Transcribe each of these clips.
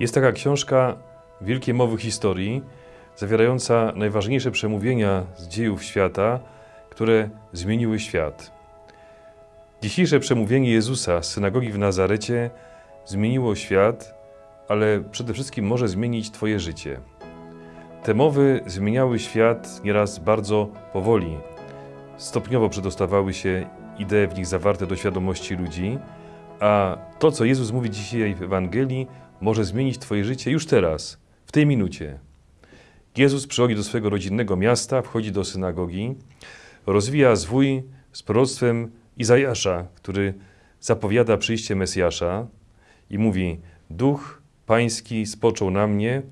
Jest taka książka Wielkie Mowy Historii, zawierająca najważniejsze przemówienia z dziejów świata, które zmieniły świat. Dzisiejsze przemówienie Jezusa z synagogi w Nazarecie zmieniło świat, ale przede wszystkim może zmienić Twoje życie. Te mowy zmieniały świat nieraz bardzo powoli. Stopniowo przedostawały się idee w nich zawarte do świadomości ludzi, a to, co Jezus mówi dzisiaj w Ewangelii, może zmienić Twoje życie już teraz, w tej minucie. Jezus przychodzi do swojego rodzinnego miasta, wchodzi do synagogi, rozwija zwój z proroctwem Izajasza, który zapowiada przyjście Mesjasza i mówi: Duch Pański spoczął na mnie,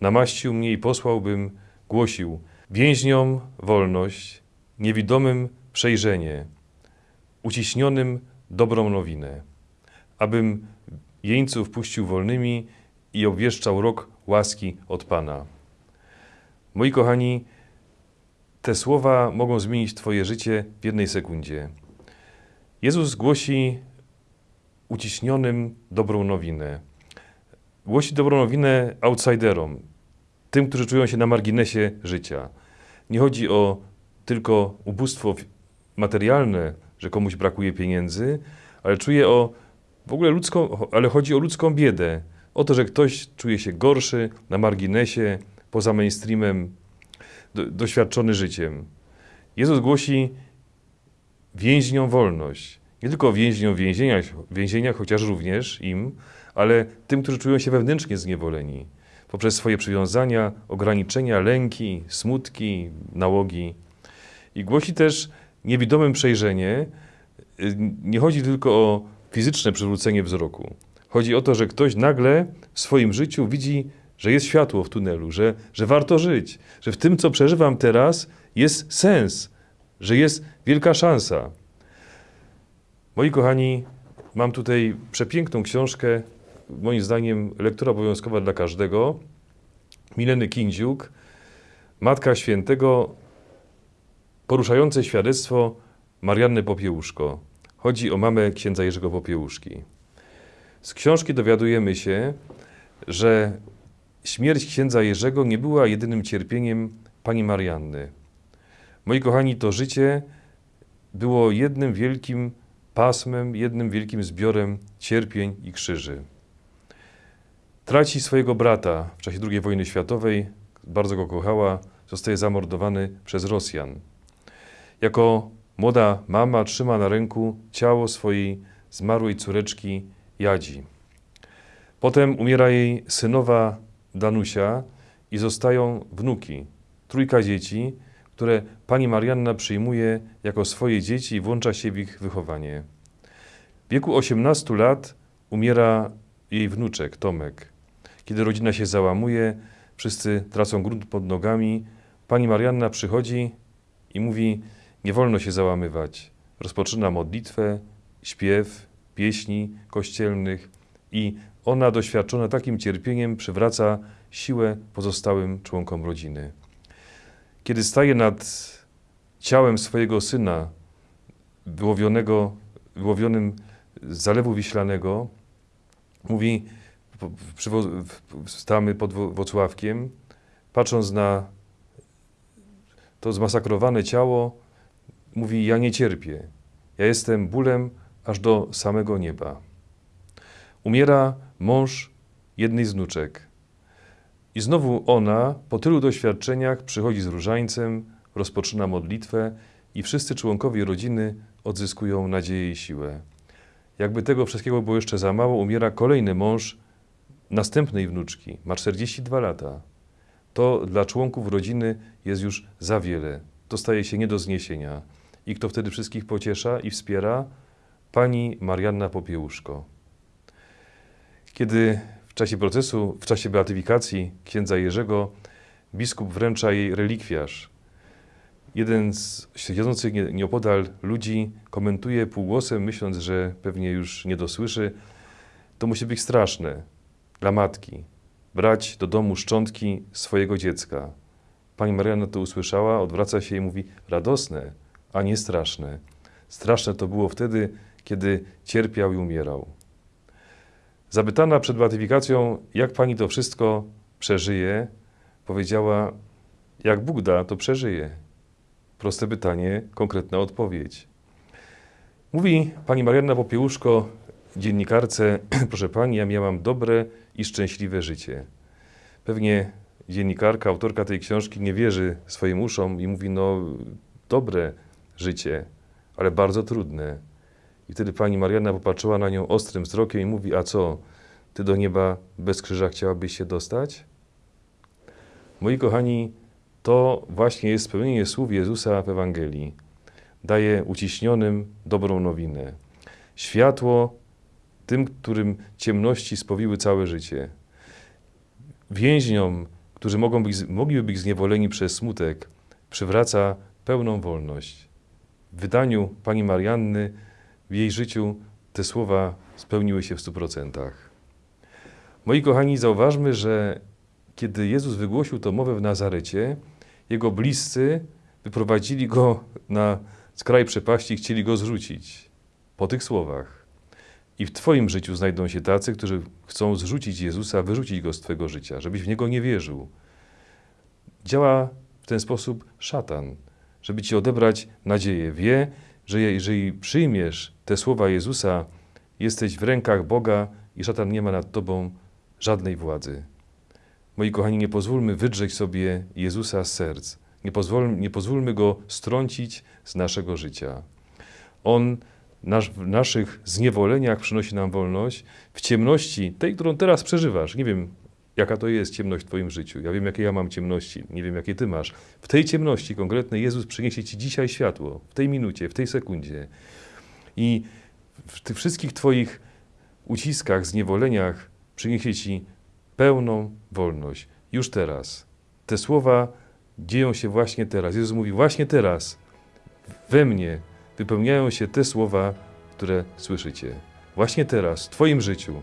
namaścił mnie i posłał, bym głosił więźniom wolność, niewidomym przejrzenie, uciśnionym dobrą nowinę, abym jeńców puścił wolnymi i obwieszczał rok łaski od Pana. Moi kochani, te słowa mogą zmienić Twoje życie w jednej sekundzie. Jezus głosi uciśnionym dobrą nowinę. Głosi dobrą nowinę outsiderom, tym, którzy czują się na marginesie życia. Nie chodzi o tylko ubóstwo materialne, że komuś brakuje pieniędzy, ale czuje o w ogóle ludzką, ale chodzi o ludzką biedę. O to, że ktoś czuje się gorszy, na marginesie, poza mainstreamem, do, doświadczony życiem. Jezus głosi więźniom wolność. Nie tylko więźniom w więzieniach, więzieniach, chociaż również im, ale tym, którzy czują się wewnętrznie zniewoleni poprzez swoje przywiązania, ograniczenia, lęki, smutki, nałogi. I głosi też niewidomym przejrzenie. Nie chodzi tylko o fizyczne przywrócenie wzroku. Chodzi o to, że ktoś nagle w swoim życiu widzi, że jest światło w tunelu, że, że warto żyć, że w tym, co przeżywam teraz, jest sens, że jest wielka szansa. Moi kochani, mam tutaj przepiękną książkę, moim zdaniem lektura obowiązkowa dla każdego. Mileny Kindziuk, Matka Świętego, poruszające świadectwo Marianny Popiełuszko. Chodzi o mamę księdza Jerzego Popiełuszki. Z książki dowiadujemy się, że śmierć księdza Jerzego nie była jedynym cierpieniem pani Marianny. Moi kochani, to życie było jednym wielkim pasmem, jednym wielkim zbiorem cierpień i krzyży. Traci swojego brata w czasie II wojny światowej, bardzo go kochała, zostaje zamordowany przez Rosjan. Jako młoda mama trzyma na ręku ciało swojej zmarłej córeczki Jadzi. Potem umiera jej synowa Danusia i zostają wnuki, trójka dzieci, które pani Marianna przyjmuje jako swoje dzieci i włącza się w ich wychowanie. W wieku 18 lat umiera jej wnuczek Tomek. Kiedy rodzina się załamuje, wszyscy tracą grunt pod nogami, pani Marianna przychodzi i mówi: Nie wolno się załamywać. Rozpoczyna modlitwę, śpiew, pieśni kościelnych i ona, doświadczona takim cierpieniem, przywraca siłę pozostałym członkom rodziny. Kiedy staje nad ciałem swojego syna, wyłowionego, wyłowionym z Zalewu Wiślanego, mówi, stamy pod Wocławkiem, patrząc na to zmasakrowane ciało, mówi: Ja nie cierpię. Ja jestem bólem aż do samego nieba. Umiera mąż jednej z wnuczek. I znowu ona, po tylu doświadczeniach, przychodzi z różańcem, rozpoczyna modlitwę i wszyscy członkowie rodziny odzyskują nadzieję i siłę. Jakby tego wszystkiego było jeszcze za mało, umiera kolejny mąż następnej wnuczki. Ma 42 lata. To dla członków rodziny jest już za wiele. To staje się nie do zniesienia. I kto wtedy wszystkich pociesza i wspiera? Pani Marianna Popiełuszko. Kiedy w czasie procesu, w czasie beatyfikacji księdza Jerzego, biskup wręcza jej relikwiarz. Jeden z siedzących nieopodal ludzi komentuje półgłosem, myśląc, że pewnie już nie dosłyszy. To musi być straszne dla matki, brać do domu szczątki swojego dziecka. Pani Marianna to usłyszała, odwraca się i mówi: radosne, a nie straszne. Straszne to było wtedy, kiedy cierpiał i umierał. Zapytana przed beatyfikacją, jak pani to wszystko przeżyje, powiedziała: Jak Bóg da, to przeżyje. Proste pytanie, konkretna odpowiedź. Mówi pani Marianna Popiełuszko, dziennikarce: Proszę pani, ja miałam dobre i szczęśliwe życie. Pewnie dziennikarka, autorka tej książki nie wierzy swoim uszom i mówi: No, dobre życie, ale bardzo trudne. I wtedy pani Marianna popatrzyła na nią ostrym wzrokiem i mówi: A co, ty do nieba bez krzyża chciałabyś się dostać? Moi kochani, to właśnie jest spełnienie słów Jezusa w Ewangelii. Daje uciśnionym dobrą nowinę. Światło tym, którym ciemności spowiły całe życie. Więźniom, którzy mogą być, mogliby być zniewoleni przez smutek, przywraca pełną wolność. Wydaniu pani Marianny w jej życiu te słowa spełniły się w stu procentach. Moi kochani, zauważmy, że kiedy Jezus wygłosił tę mowę w Nazarecie, jego bliscy wyprowadzili go na skraj przepaści chcieli go zrzucić. Po tych słowach. I w Twoim życiu znajdą się tacy, którzy chcą zrzucić Jezusa, wyrzucić go z Twojego życia, żebyś w niego nie wierzył. Działa w ten sposób szatan, żeby ci odebrać nadzieję. Wie, że jeżeli przyjmiesz te słowa Jezusa, jesteś w rękach Boga i szatan nie ma nad tobą żadnej władzy. Moi kochani, nie pozwólmy wydrzeć sobie Jezusa z serc. Nie, pozwól, nie pozwólmy go strącić z naszego życia. On nasz, w naszych zniewoleniach przynosi nam wolność, w ciemności, tej, którą teraz przeżywasz. Nie wiem, jaka to jest ciemność w Twoim życiu. Ja wiem, jakie ja mam ciemności, nie wiem, jakie Ty masz. W tej ciemności konkretnej Jezus przyniesie Ci dzisiaj światło, w tej minucie, w tej sekundzie. I w tych wszystkich Twoich uciskach, zniewoleniach przyniesie Ci pełną wolność. Już teraz. Te słowa dzieją się właśnie teraz. Jezus mówi właśnie teraz. We mnie wypełniają się te słowa, które słyszycie. Właśnie teraz, w Twoim życiu,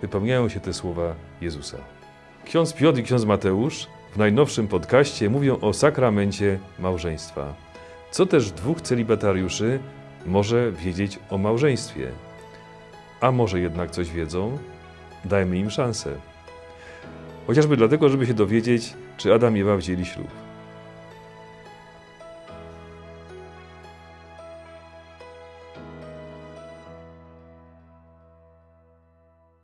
wypełniają się te słowa Jezusa. Ksiądz Piotr i ksiądz Mateusz w najnowszym podcaście mówią o sakramencie małżeństwa. Co też dwóch celibatariuszy może wiedzieć o małżeństwie? A może jednak coś wiedzą? Dajmy im szansę. Chociażby dlatego, żeby się dowiedzieć, czy Adam i Ewa wzięli ślub.